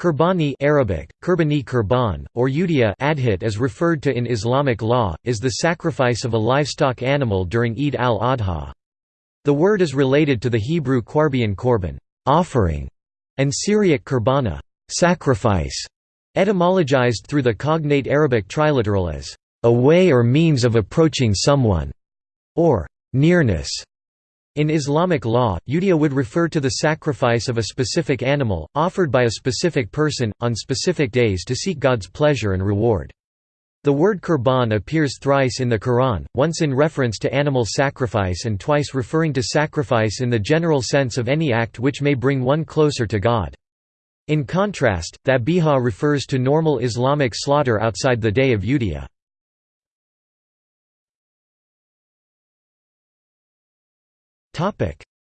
Qurbani Arabic, Qurbani Qurban, or Udiyah adhit as referred to in Islamic law, is the sacrifice of a livestock animal during Eid al-Adha. The word is related to the Hebrew qarbian korban offering", and Syriac kurbana sacrifice", etymologized through the cognate Arabic triliteral as a way or means of approaching someone, or nearness. In Islamic law, udiyah would refer to the sacrifice of a specific animal, offered by a specific person, on specific days to seek God's pleasure and reward. The word qurban appears thrice in the Quran, once in reference to animal sacrifice and twice referring to sacrifice in the general sense of any act which may bring one closer to God. In contrast, dhabiha refers to normal Islamic slaughter outside the day of udiyah.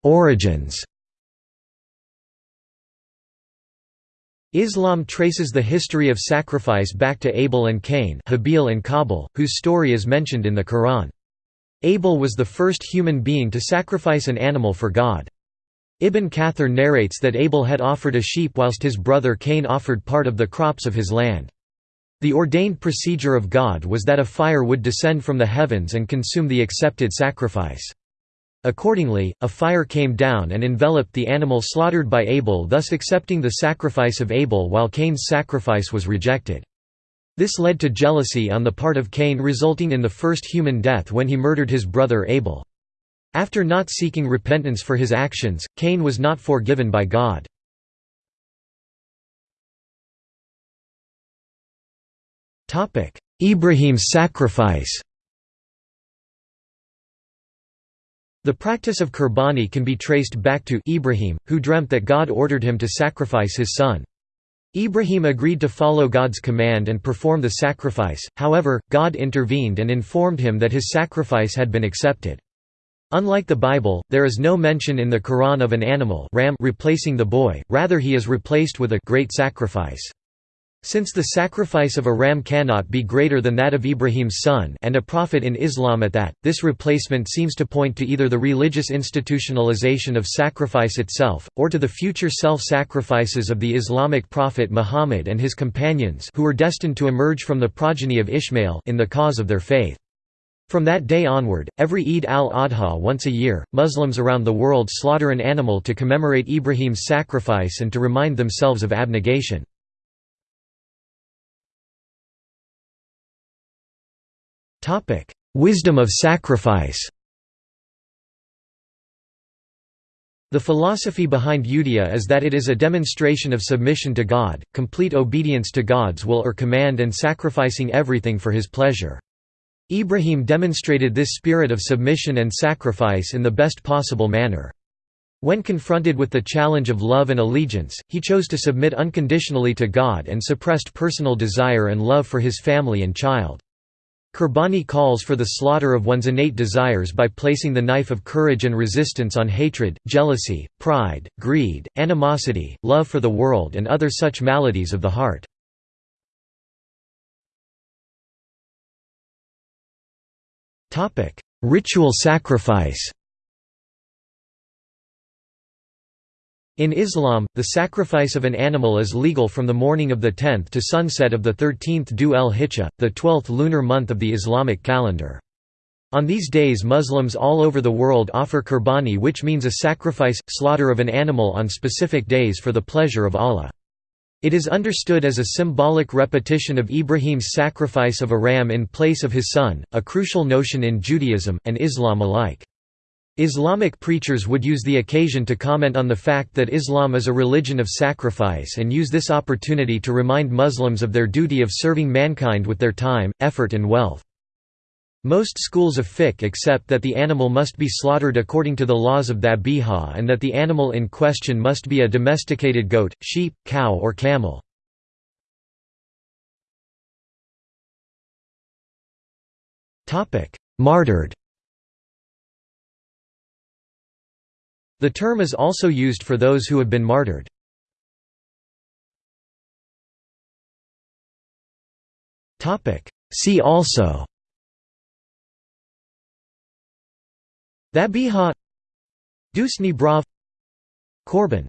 Origins Islam traces the history of sacrifice back to Abel and Cain Habil and Kabil, whose story is mentioned in the Quran. Abel was the first human being to sacrifice an animal for God. Ibn Kathir narrates that Abel had offered a sheep whilst his brother Cain offered part of the crops of his land. The ordained procedure of God was that a fire would descend from the heavens and consume the accepted sacrifice. Accordingly, a fire came down and enveloped the animal slaughtered by Abel thus accepting the sacrifice of Abel while Cain's sacrifice was rejected. This led to jealousy on the part of Cain resulting in the first human death when he murdered his brother Abel. After not seeking repentance for his actions, Cain was not forgiven by God. Ibrahim's sacrifice The practice of Qurbani can be traced back to Ibrahim, who dreamt that God ordered him to sacrifice his son. Ibrahim agreed to follow God's command and perform the sacrifice, however, God intervened and informed him that his sacrifice had been accepted. Unlike the Bible, there is no mention in the Quran of an animal ram replacing the boy, rather he is replaced with a great sacrifice. Since the sacrifice of a ram cannot be greater than that of Ibrahim's son and a prophet in Islam at that, this replacement seems to point to either the religious institutionalization of sacrifice itself, or to the future self-sacrifices of the Islamic prophet Muhammad and his companions who were destined to emerge from the progeny of Ishmael in the cause of their faith. From that day onward, every Eid al-Adha once a year, Muslims around the world slaughter an animal to commemorate Ibrahim's sacrifice and to remind themselves of abnegation. Wisdom of sacrifice The philosophy behind Udiyah is that it is a demonstration of submission to God, complete obedience to God's will or command and sacrificing everything for his pleasure. Ibrahim demonstrated this spirit of submission and sacrifice in the best possible manner. When confronted with the challenge of love and allegiance, he chose to submit unconditionally to God and suppressed personal desire and love for his family and child. Qurbani calls for the slaughter of one's innate desires by placing the knife of courage and resistance on hatred, jealousy, pride, greed, animosity, love for the world and other such maladies of the heart. Ritual sacrifice In Islam, the sacrifice of an animal is legal from the morning of the 10th to sunset of the 13th Dhu el-Hijjah, the 12th lunar month of the Islamic calendar. On these days Muslims all over the world offer qurbani which means a sacrifice, slaughter of an animal on specific days for the pleasure of Allah. It is understood as a symbolic repetition of Ibrahim's sacrifice of a ram in place of his son, a crucial notion in Judaism, and Islam alike. Islamic preachers would use the occasion to comment on the fact that Islam is a religion of sacrifice and use this opportunity to remind Muslims of their duty of serving mankind with their time, effort and wealth. Most schools of fiqh accept that the animal must be slaughtered according to the laws of dhabiha and that the animal in question must be a domesticated goat, sheep, cow or camel. Martyred The term is also used for those who have been martyred. See also. Dhabiha Dusni Brav Korban